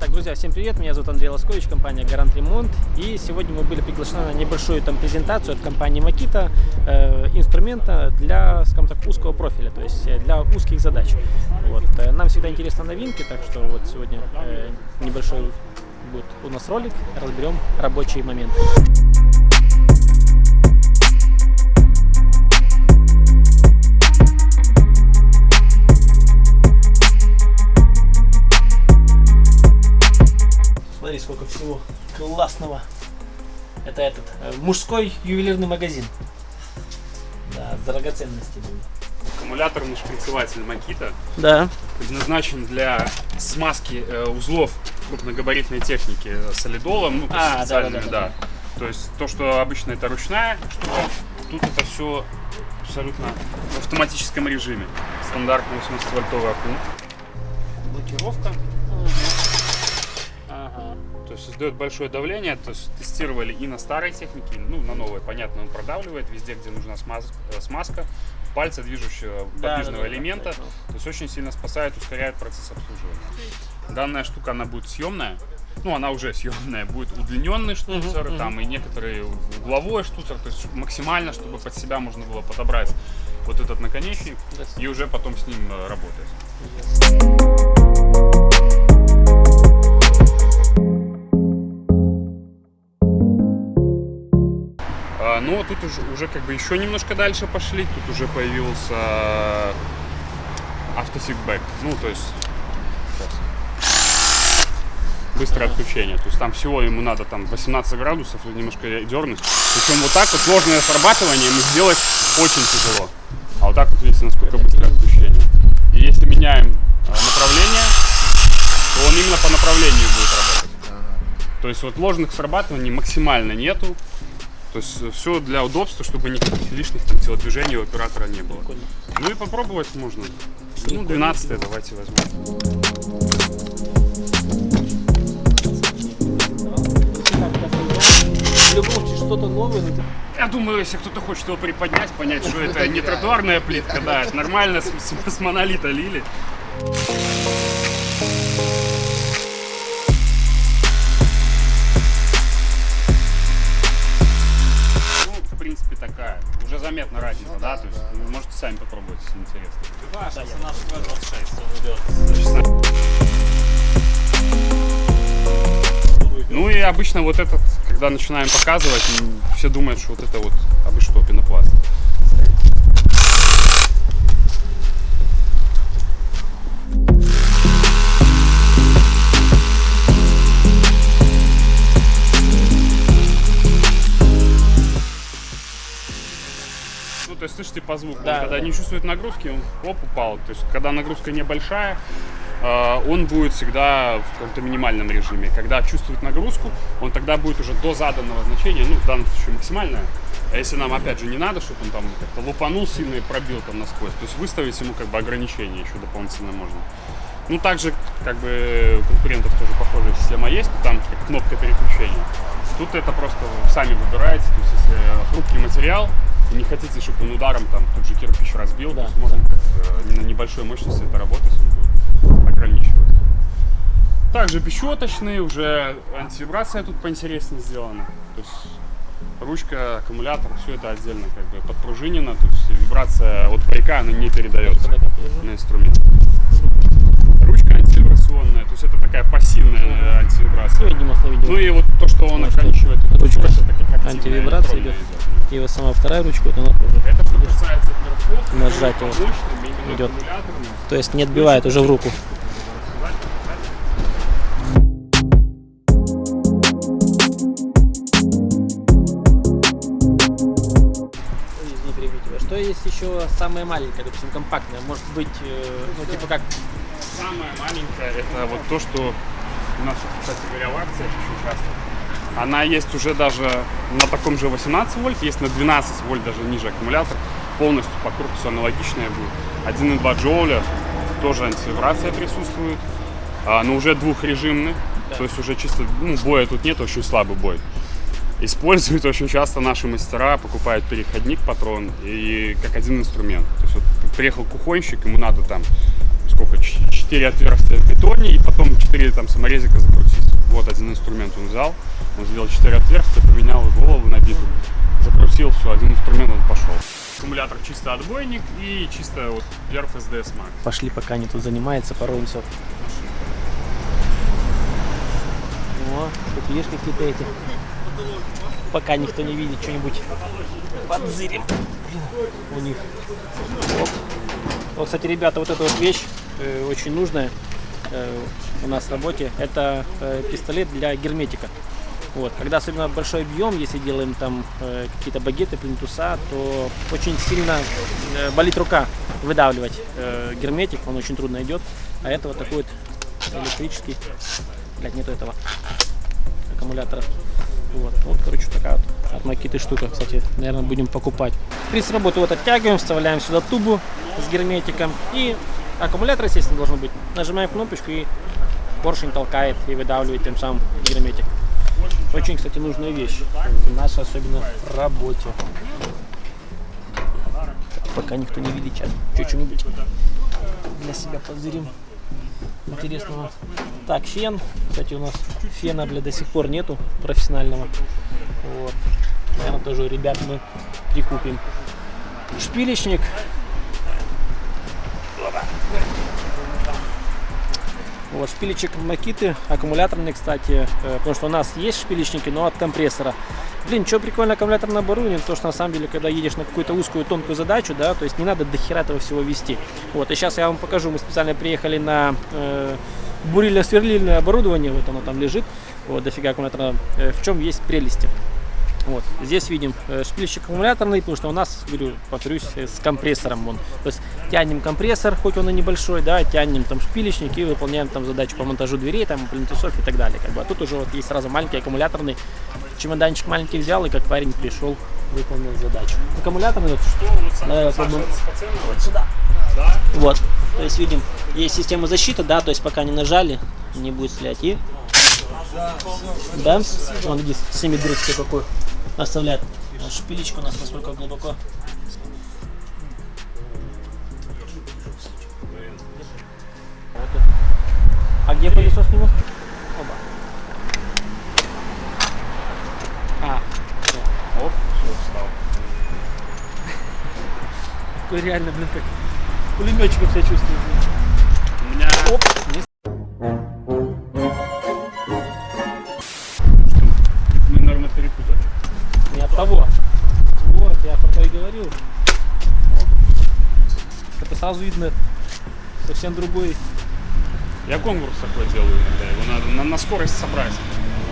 Так, друзья, всем привет, меня зовут Андрей Лоскович, компания Гарант Ремонт. И сегодня мы были приглашены на небольшую там презентацию от компании Makita э, инструмента для, скажем так, узкого профиля, то есть э, для узких задач. Вот. Э, нам всегда интересны новинки, так что вот сегодня э, небольшой будет у нас ролик, разберем рабочие моменты. Классного. Это этот э, мужской ювелирный магазин. Да, с драгоценностями. Аккумуляторный шприцеватель Makita Да. предназначен для смазки э, узлов крупногабаритной техники солидолом, ну, А, специальными, да-да-да. да. То есть то, что обычно это ручная штука, тут это все абсолютно в автоматическом режиме. Стандартный 80-вольтовый аккум. Блокировка. То есть создает большое давление, то есть тестировали и на старой технике, ну на новой, понятно, он продавливает везде, где нужна э, смазка, пальца движущего Да, подвижного да, да, да, элемента, точно. то есть очень сильно спасает, ускоряет процесс обслуживания. Данная штука, она будет съемная, ну она уже съемная, будет удлиненный штуцер, мгм. там и некоторые угловой штуцер, то есть максимально, чтобы под себя можно было подобрать вот этот наконечник и уже потом с ним э, работать. А, тут уже, уже как бы еще немножко дальше пошли. Тут уже появился автофидбэк. Ну, то есть сейчас. быстрое отключение. То есть там всего ему надо там 18 градусов немножко дернуть. Причем вот так вот ложное срабатывание ему сделать очень тяжело. А вот так вот видите, насколько быстрое отключение. И если меняем а, направление, то он именно по направлению будет работать. То есть вот ложных срабатываний максимально нету. То есть все для удобства, чтобы никаких лишних там, телодвижений у оператора не было. Прикольно. Ну и попробовать можно. Ну, 12 давайте возьмем. Случае что-то новое, Я думаю, если кто-то хочет его приподнять, понять, что это не тротуарная плитка, да, это нормально с- с монолита лили. Разница, да? То есть, вы можете сами попробовать, если интересно. Да, я- 16. Ну и обычно вот этот, когда начинаем показывать, все думают, что вот это вот, вы что, пенопласт. То есть слышите по звуку, Да, он, когда да. не чувствует нагрузки, он оп, упал. То есть, когда нагрузка небольшая, э, он будет всегда в каком-то минимальном режиме. Когда чувствует нагрузку, он тогда будет уже до заданного значения, ну, в данном случае максимальное. А если нам, опять же, не надо, чтобы он там как-то лупанул сильно и пробил там насквозь, то есть выставить ему как бы ограничения еще дополнительно можно. Ну, также, как бы, у конкурентов тоже похожая система есть, там как кнопка переключения. Тут это просто вы сами выбираете, то есть если хрупкий материал, и не хотите, чтобы он ударом там тот же кирпич разбил, Да, то есть можно как, э, на небольшой мощности это работать, он будет ограничивать. Также бесщеточный, уже антивибрация тут поинтереснее сделана. То есть ручка, аккумулятор, все это отдельно как бы подпружинено, то есть вибрация от байка она не передается на инструмент. Ручка антивибрационная, то есть это такая пассивная э, антивибрация. видео. Ну и вот то, что он эту ручка это как антивибрация идет. идет. И вот сама вторая ручка, вот она тоже Это что касается перфов, Нажать его. мощным, Идет. То есть не отбивает уже в руку. Что есть еще самое маленькое, допустим, компактное? Может быть, э, ну, типа как Самое маленькое это вот то, что у нас, кстати говоря, в акциях очень часто. Она есть уже даже на таком же 18 вольт, есть на 12 вольт даже ниже аккумулятор. Полностью по корпусу аналогичная будет. 1,2 джоуля, тоже антивибрация присутствует. А, но уже двухрежимный. То есть уже чисто, ну, боя тут нет, очень слабый бой. Используют очень часто наши мастера, покупают переходник, патрон и как один инструмент. То есть вот приехал кухонщик, ему надо там сколько, 4 отверстия в бетоне и потом 4 там саморезика закрутить. Вот один инструмент он взял, он сделал 4 отверстия, поменял голову на биту, закрутил, все, один инструмент он пошел. Аккумулятор чисто отбойник и чисто вот Perf SDS Max. Пошли, пока они тут занимаются, пороемся. О, тут видишь какие-то эти. Пока никто не видит что-нибудь подзырим. У них. Оп. Вот, кстати, ребята, вот эта вот вещь очень нужная э, у нас в работе. Это э, пистолет для герметика. Вот. Когда особенно большой объем, если делаем там э, какие-то багеты, плинтуса, то очень сильно э, болит рука выдавливать э, герметик, он очень трудно идет. А это вот такой вот электрический, блядь, нету этого аккумулятора. Вот, вот, короче, такая вот от Макиты штука, кстати, наверное, будем покупать. Принцип работы вот оттягиваем, вставляем сюда тубу с герметиком и аккумулятор, естественно, должен быть. Нажимаем кнопочку и поршень толкает и выдавливает тем самым герметик. Очень, кстати, нужная вещь в нашей особенно работе. Пока никто не видит, сейчас что-нибудь для себя позырим интересного. Так, фен. Кстати, у нас фена, бля, до сих пор нету профессионального. Вот. Наверное, тоже ребят мы прикупим. Шпилечник. Вот, шпилечек Макиты, аккумуляторный, кстати, э, потому что у нас есть шпилечники, но от компрессора. Блин, что прикольно аккумуляторное оборудование, то что на самом деле, когда едешь на какую-то узкую, тонкую задачу, да, то есть не надо до этого всего вести. Вот, и сейчас я вам покажу, мы специально приехали на э, бурильно-сверлильное оборудование, вот оно там лежит, вот, дофига аккумулятора, э, в чем есть прелести. Вот. Здесь видим э, шпильщик аккумуляторный, потому что у нас, говорю, повторюсь, э, с компрессором он. То есть тянем компрессор, хоть он и небольшой, да, тянем там шпилечник и выполняем там задачу по монтажу дверей, там, плинтусов и так далее. Как бы. А тут уже вот есть сразу маленький аккумуляторный, чемоданчик маленький взял, и как парень пришел, выполнил задачу. Аккумуляторный, вот, Давай попробуем. вот сюда. Вот, то есть видим, есть система защиты, да, то есть пока не нажали, не будет стрелять. И да, вон иди, семи дырочки какой оставляет. Вот шпилечка у нас насколько глубоко. А где пылесос нему? Оба. А, Оп, все, встал. такой реально, блин, как пулеметчиком себя чувствую. У меня Оп, говорил. Это сразу видно совсем другой. Я конкурс такой делаю иногда. Его надо на, на скорость собрать.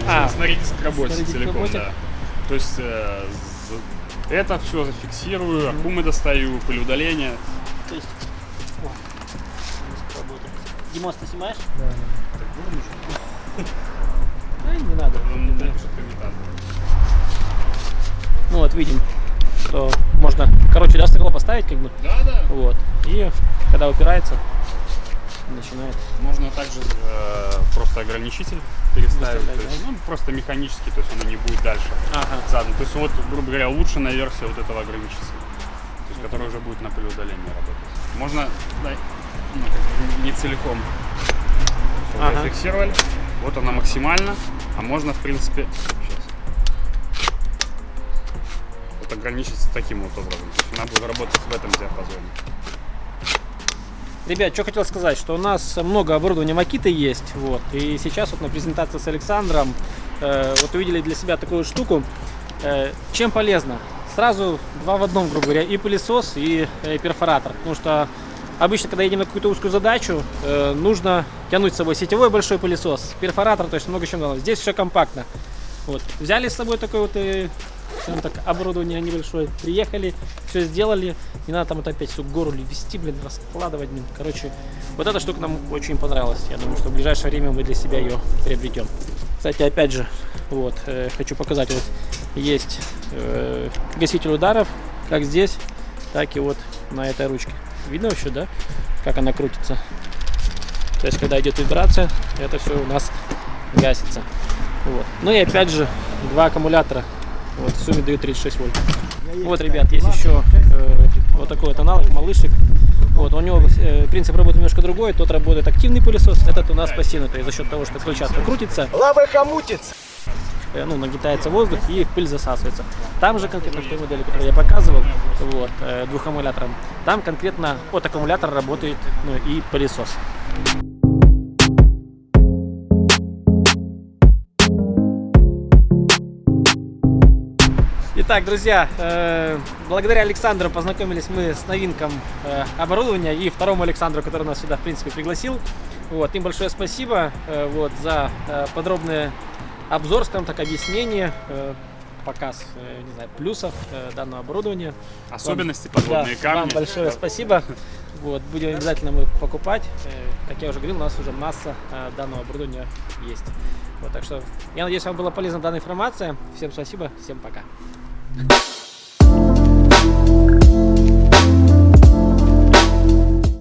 А, снарядиться к работе снарядиться к целиком, работе. да. То есть э, за- это все зафиксирую, аккумы достаю, пылеудаление. То есть... Димос, ты снимаешь? Да, не надо. Он напишет комментатор. Ну вот, видим, что можно, короче, да, стекло поставить, как бы, Да, да. вот, и когда упирается, начинает. Можно также э, просто ограничитель переставить. То есть, да? ну, просто механически, то есть оно не будет дальше Ага. задан. То есть вот, грубо говоря, улучшенная версия вот этого ограничителя. То есть, который уже будет на пылеудалении работать. Можно, да, ну, не целиком. Ага. Зафиксировали. Вот она максимально. А можно, в принципе, сейчас. Вот ограничить таким вот образом. Она будет работать в этом диапазоне. Ребят, что хотел сказать, что у нас много оборудования Макиты есть, вот, и сейчас вот на презентации с Александром э, вот увидели для себя такую штуку, Э, чем полезно? Сразу два в одном, грубо говоря, и пылесос, и э, перфоратор, потому что обычно, когда едем на какую-то узкую задачу, э, нужно тянуть с собой сетевой большой пылесос, перфоратор, то есть много чем надо. Здесь все компактно. Вот. Взяли с собой такое вот э, скажем так, оборудование небольшое, приехали, все сделали, не надо там это опять всю гору вести, блин, раскладывать, блин. Короче, вот эта штука нам очень понравилась. Я думаю, что в ближайшее время мы для себя ее приобретем. Кстати, опять же, вот, э, хочу показать, вот есть э, гаситель ударов, как здесь, так и вот на этой ручке. Видно вообще, да, как она крутится? То есть, когда идет вибрация, это все у нас гасится. Вот. Ну и опять же, два аккумулятора. Вот, в сумме дают 36 вольт. Вот, ребят, есть еще э, вот такой вот аналог, малышек. Вот, у него э, принцип работы немножко другой. Тот работает активный пылесос, этот у нас пассивный. То есть за счет того, что крыльчатка крутится, Лавы хомутится. э, ну, нагнетается воздух и в пыль засасывается. Там же конкретно в той модели, которую я показывал, вот, э, двухаккумулятором, там конкретно от аккумулятора работает ну, и пылесос. Итак, друзья, э, благодаря Александру познакомились мы с новинком э, оборудования и второму Александру, который нас сюда, в принципе, пригласил. Вот, им большое спасибо э, вот, за э, подробный обзор, скажем так, объяснение, э, показ, э, не знаю, плюсов э, данного оборудования. Особенности, Вам- подводные да, Вам камни. большое спасибо. Вот, будем обязательно мы покупать. Как я уже говорил, у нас уже масса данного оборудования есть. Вот, так что я надеюсь, вам была полезна данная информация. Всем спасибо, всем пока. you